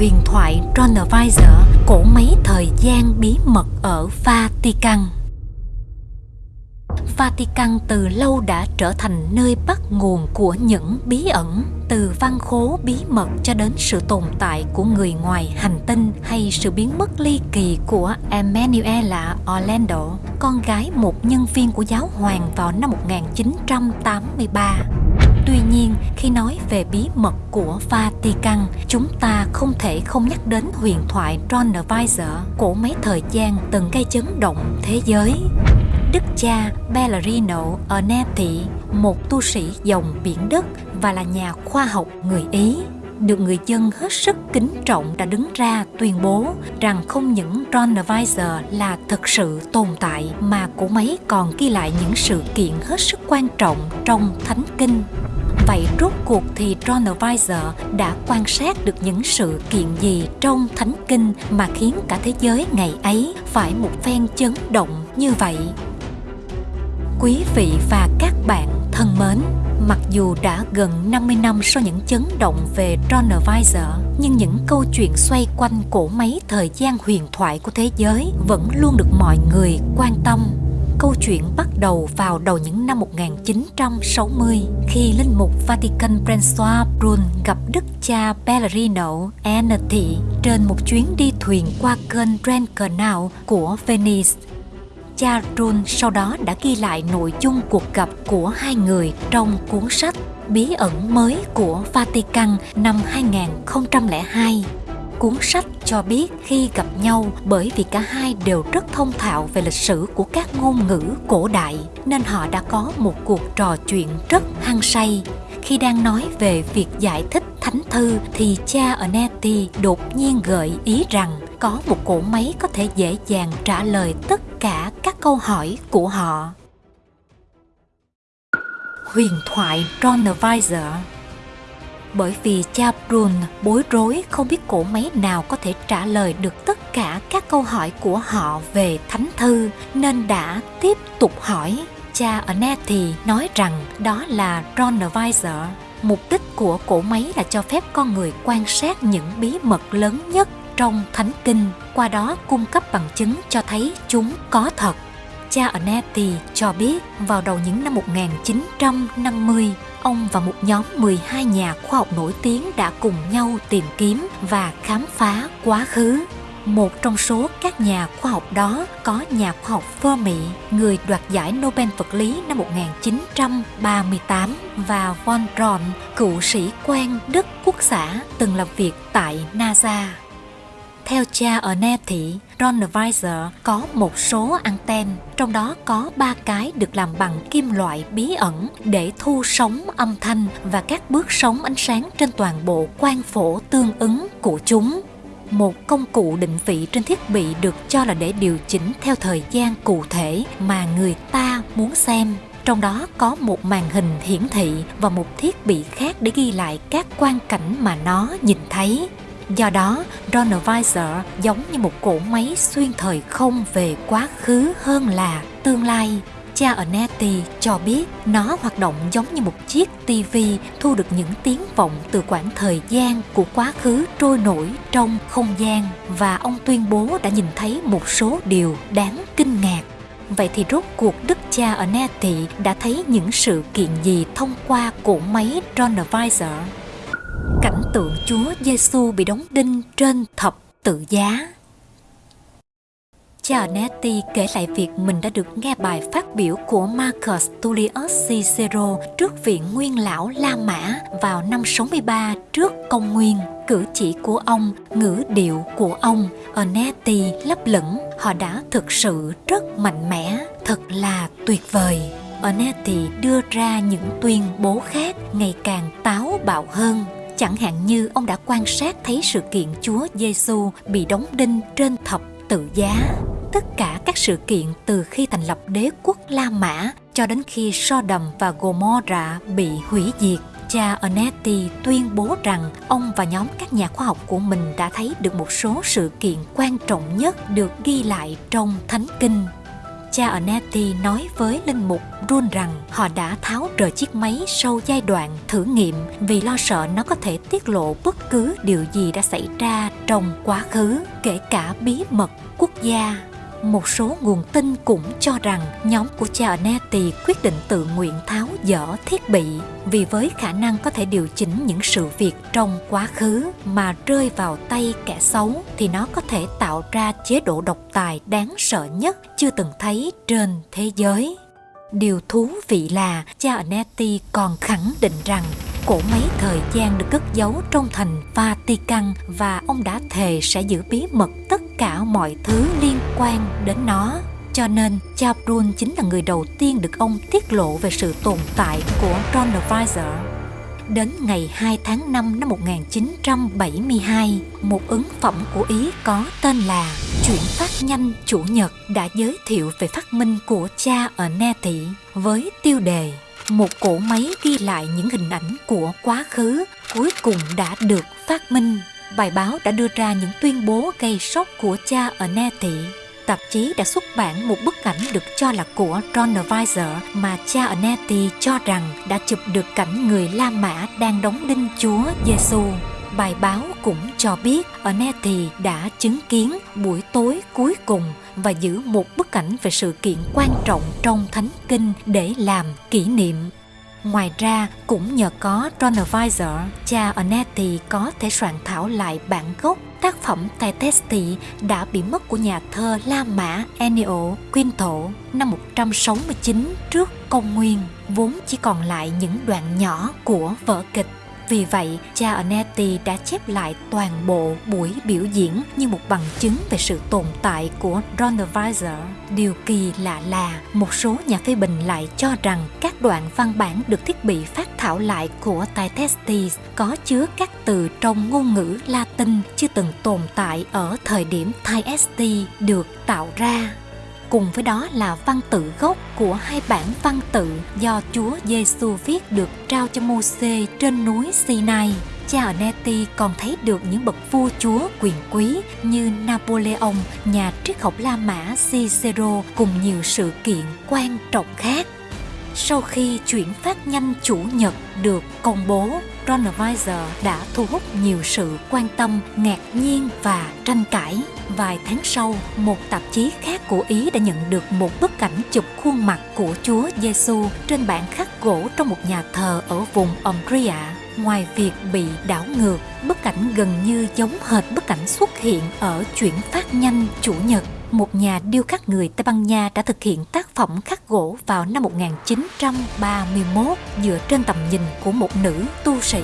huyền thoại Tronovisor, cổ máy thời gian bí mật ở Vatican. Vatican từ lâu đã trở thành nơi bắt nguồn của những bí ẩn từ văn khố bí mật cho đến sự tồn tại của người ngoài hành tinh hay sự biến mất ly kỳ của Emanuela Orlando, con gái một nhân viên của giáo hoàng vào năm 1983. Tuy nhiên, khi nói về bí mật của Vatican, chúng ta không thể không nhắc đến huyền thoại Tronovisor, của máy thời gian từng gây chấn động thế giới. Đức cha Bellarino Ernetti, một tu sĩ dòng biển đất và là nhà khoa học người Ý, được người dân hết sức kính trọng đã đứng ra tuyên bố rằng không những Tronovisor là thực sự tồn tại mà cũng máy còn ghi lại những sự kiện hết sức quan trọng trong Thánh Kinh Vậy rốt cuộc thì Tronovisor đã quan sát được những sự kiện gì trong Thánh Kinh mà khiến cả thế giới ngày ấy phải một phen chấn động như vậy? Quý vị và các bạn thân mến, mặc dù đã gần 50 năm sau những chấn động về Tronovisor, nhưng những câu chuyện xoay quanh cổ máy thời gian huyền thoại của thế giới vẫn luôn được mọi người quan tâm Câu chuyện bắt đầu vào đầu những năm 1960 khi linh mục Vatican François Brun gặp đức cha Pellerino Ernetti trên một chuyến đi thuyền qua kênh Grand Canal của Venice. Cha Brun sau đó đã ghi lại nội dung cuộc gặp của hai người trong cuốn sách Bí ẩn mới của Vatican năm 2002 Cuốn sách cho biết khi gặp nhau bởi vì cả hai đều rất thông thạo về lịch sử của các ngôn ngữ cổ đại, nên họ đã có một cuộc trò chuyện rất hăng say. Khi đang nói về việc giải thích thánh thư thì cha Ernetti đột nhiên gợi ý rằng có một cỗ máy có thể dễ dàng trả lời tất cả các câu hỏi của họ. Huyền thoại Tronovisor bởi vì cha Brun bối rối không biết cổ máy nào có thể trả lời được tất cả các câu hỏi của họ về thánh thư nên đã tiếp tục hỏi. Cha thì nói rằng đó là Tronovisor. Mục đích của cổ máy là cho phép con người quan sát những bí mật lớn nhất trong thánh kinh, qua đó cung cấp bằng chứng cho thấy chúng có thật. Cha Anetti cho biết vào đầu những năm 1950, ông và một nhóm 12 nhà khoa học nổi tiếng đã cùng nhau tìm kiếm và khám phá quá khứ. Một trong số các nhà khoa học đó có nhà khoa học Fermi, người đoạt giải Nobel vật lý năm 1938 và von Braun, cựu sĩ quan Đức Quốc xã từng làm việc tại NASA. Theo cha ở Nepti. Ronavisor có một số anten, trong đó có ba cái được làm bằng kim loại bí ẩn để thu sóng âm thanh và các bước sóng ánh sáng trên toàn bộ quang phổ tương ứng của chúng. Một công cụ định vị trên thiết bị được cho là để điều chỉnh theo thời gian cụ thể mà người ta muốn xem trong đó có một màn hình hiển thị và một thiết bị khác để ghi lại các quang cảnh mà nó nhìn thấy Do đó, Donovisor giống như một cỗ máy xuyên thời không về quá khứ hơn là tương lai. Cha Anetti cho biết nó hoạt động giống như một chiếc TV thu được những tiếng vọng từ quãng thời gian của quá khứ trôi nổi trong không gian và ông tuyên bố đã nhìn thấy một số điều đáng kinh ngạc. Vậy thì rốt cuộc đức cha Anetti đã thấy những sự kiện gì thông qua cỗ máy Donovisor? Tượng Chúa Giêsu bị đóng đinh trên thập tự giá. Cha Netti kể lại việc mình đã được nghe bài phát biểu của Marcus Tullius Cicero trước viện nguyên lão La Mã vào năm 63 trước công nguyên. Cử chỉ của ông, ngữ điệu của ông, Onetti lấp lửng, họ đã thực sự rất mạnh mẽ, thật là tuyệt vời. Onetti đưa ra những tuyên bố khác ngày càng táo bạo hơn Chẳng hạn như ông đã quan sát thấy sự kiện Chúa Giêsu bị đóng đinh trên thập tự giá. Tất cả các sự kiện từ khi thành lập đế quốc La Mã cho đến khi Sodom và Gomorrah bị hủy diệt, cha Onetti tuyên bố rằng ông và nhóm các nhà khoa học của mình đã thấy được một số sự kiện quan trọng nhất được ghi lại trong Thánh Kinh cha Anetti nói với linh mục Run rằng họ đã tháo rời chiếc máy sau giai đoạn thử nghiệm vì lo sợ nó có thể tiết lộ bất cứ điều gì đã xảy ra trong quá khứ, kể cả bí mật quốc gia một số nguồn tin cũng cho rằng nhóm của cha Charnetti quyết định tự nguyện tháo dỡ thiết bị vì với khả năng có thể điều chỉnh những sự việc trong quá khứ mà rơi vào tay kẻ xấu thì nó có thể tạo ra chế độ độc tài đáng sợ nhất chưa từng thấy trên thế giới. Điều thú vị là cha Anetti còn khẳng định rằng cổ mấy thời gian được cất giấu trong thành Vatican và ông đã thề sẽ giữ bí mật tất cả mọi thứ liên quan đến nó. Cho nên, cha Brun chính là người đầu tiên được ông tiết lộ về sự tồn tại của Chronovisor. Đến ngày 2 tháng 5 năm 1972, một ứng phẩm của Ý có tên là Chuyển phát nhanh chủ nhật đã giới thiệu về phát minh của cha ở Ne Thị với tiêu đề một cỗ máy ghi lại những hình ảnh của quá khứ cuối cùng đã được phát minh. Bài báo đã đưa ra những tuyên bố gây sốc của cha ở Ne Thị. Tạp chí đã xuất bản một bức ảnh được cho là của Ronald Weiser mà cha ở Anetti cho rằng đã chụp được cảnh người La Mã đang đóng đinh Chúa Giêsu. Bài báo cũng cho biết ở Anetti đã chứng kiến buổi tối cuối cùng và giữ một bức ảnh về sự kiện quan trọng trong Thánh Kinh để làm kỷ niệm. Ngoài ra, cũng nhờ có Ronovisor, cha Onetti có thể soạn thảo lại bản gốc tác phẩm Tài Testi đã bị mất của nhà thơ La Mã Ennio Quinto năm 169 trước công nguyên, vốn chỉ còn lại những đoạn nhỏ của vở kịch vì vậy, cha Anetti đã chép lại toàn bộ buổi biểu diễn như một bằng chứng về sự tồn tại của Ronald Điều kỳ lạ là một số nhà phê bình lại cho rằng các đoạn văn bản được thiết bị phát thảo lại của Taitestis có chứa các từ trong ngôn ngữ Latin chưa từng tồn tại ở thời điểm Taitesti được tạo ra cùng với đó là văn tự gốc của hai bản văn tự do Chúa Giêsu viết được trao cho Môsê trên núi Sinai. Cha Anetti còn thấy được những bậc vua chúa quyền quý như Napoleon, nhà triết học La Mã Cicero cùng nhiều sự kiện quan trọng khác. Sau khi chuyển phát nhanh chủ nhật được công bố, Ronavisor đã thu hút nhiều sự quan tâm, ngạc nhiên và tranh cãi. Vài tháng sau, một tạp chí khác của Ý đã nhận được một bức ảnh chụp khuôn mặt của Chúa Giêsu trên bản khắc gỗ trong một nhà thờ ở vùng Umbria. Ngoài việc bị đảo ngược, bức ảnh gần như giống hệt bức ảnh xuất hiện ở chuyển phát nhanh chủ nhật một nhà điêu khắc người Tây Ban Nha đã thực hiện tác phẩm khắc gỗ vào năm 1931 dựa trên tầm nhìn của một nữ tu sĩ.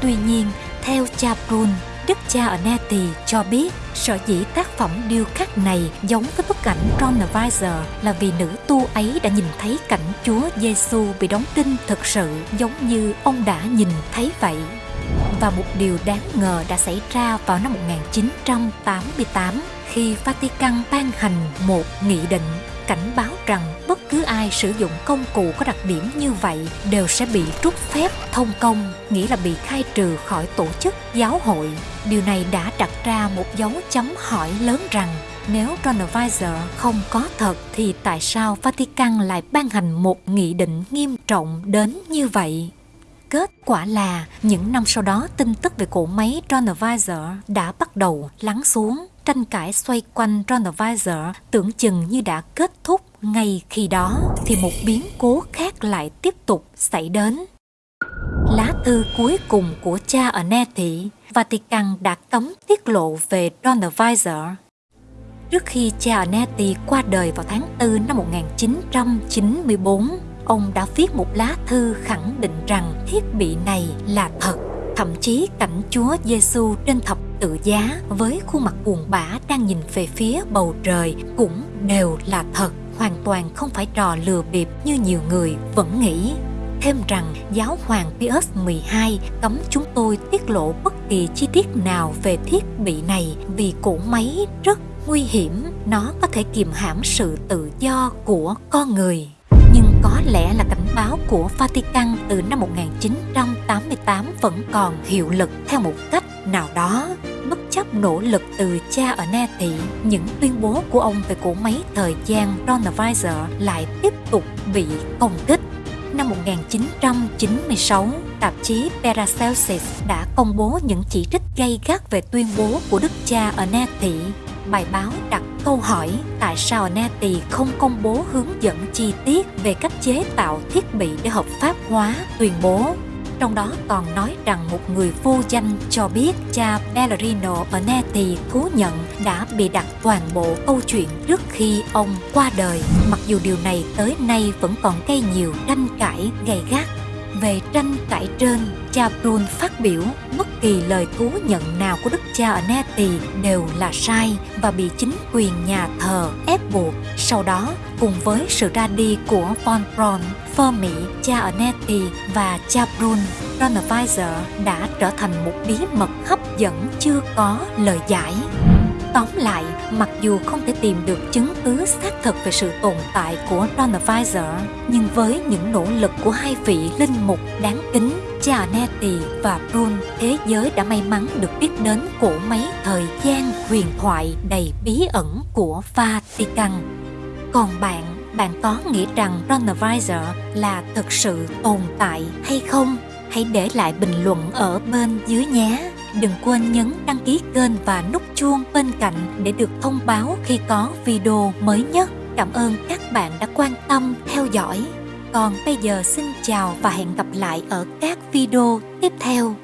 Tuy nhiên, theo cha Brun, Đức cha Anetti cho biết sở dĩ tác phẩm điêu khắc này giống với bức ảnh Ronnevisor là vì nữ tu ấy đã nhìn thấy cảnh Chúa Giêsu bị đóng đinh thực sự giống như ông đã nhìn thấy vậy. Và một điều đáng ngờ đã xảy ra vào năm 1988 khi Vatican ban hành một nghị định cảnh báo rằng bất cứ ai sử dụng công cụ có đặc điểm như vậy đều sẽ bị trút phép thông công, nghĩa là bị khai trừ khỏi tổ chức giáo hội. Điều này đã đặt ra một dấu chấm hỏi lớn rằng nếu Ronavisor không có thật thì tại sao Vatican lại ban hành một nghị định nghiêm trọng đến như vậy? Kết quả là những năm sau đó tin tức về cỗ máy Ronavisor đã bắt đầu lắng xuống tranh cãi xoay quanh Ronavisor tưởng chừng như đã kết thúc ngay khi đó thì một biến cố khác lại tiếp tục xảy đến. Lá thư cuối cùng của cha ở Neti, Vatican đã cấm tiết lộ về Ronavisor. Trước khi cha Anetti qua đời vào tháng 4 năm 1994, ông đã viết một lá thư khẳng định rằng thiết bị này là thật. Thậm chí cảnh Chúa Giêsu trên thập tự giá với khuôn mặt buồn bã đang nhìn về phía bầu trời cũng đều là thật, hoàn toàn không phải trò lừa bịp như nhiều người vẫn nghĩ. Thêm rằng giáo hoàng Pius 12 cấm chúng tôi tiết lộ bất kỳ chi tiết nào về thiết bị này vì cỗ máy rất nguy hiểm, nó có thể kiềm hãm sự tự do của con người nhưng có lẽ là cảnh báo của Vatican từ năm 1988 vẫn còn hiệu lực theo một cách nào đó. Bất chấp nỗ lực từ cha ở Na Thị, những tuyên bố của ông về cỗ máy thời gian Chronovisor lại tiếp tục bị công kích. Năm 1996, tạp chí Paracelsus đã công bố những chỉ trích gay gắt về tuyên bố của đức cha ở Na Thị bài báo đặt câu hỏi tại sao Nati không công bố hướng dẫn chi tiết về cách chế tạo thiết bị để hợp pháp hóa tuyên bố. Trong đó còn nói rằng một người vô danh cho biết cha Bellarino ở thú nhận đã bị đặt toàn bộ câu chuyện trước khi ông qua đời. Mặc dù điều này tới nay vẫn còn gây nhiều tranh cãi gay gắt về tranh cãi trên, cha Brun phát biểu bất kỳ lời thú nhận nào của đức cha ở Neti đều là sai và bị chính quyền nhà thờ ép buộc. Sau đó, cùng với sự ra đi của Von Braun, mỹ cha ở Neti và cha Brun, Chronovisor đã trở thành một bí mật hấp dẫn chưa có lời giải. Tóm lại, mặc dù không thể tìm được chứng cứ xác thực về sự tồn tại của Chronovisor, nhưng với những nỗ lực của hai vị linh mục đáng kính, Gianetti và Brun, thế giới đã may mắn được biết đến cổ máy thời gian huyền thoại đầy bí ẩn của Vatican. Còn bạn, bạn có nghĩ rằng Chronovisor là thực sự tồn tại hay không? Hãy để lại bình luận ở bên dưới nhé! Đừng quên nhấn đăng ký kênh và nút chuông bên cạnh để được thông báo khi có video mới nhất. Cảm ơn các bạn đã quan tâm theo dõi. Còn bây giờ xin chào và hẹn gặp lại ở các video tiếp theo.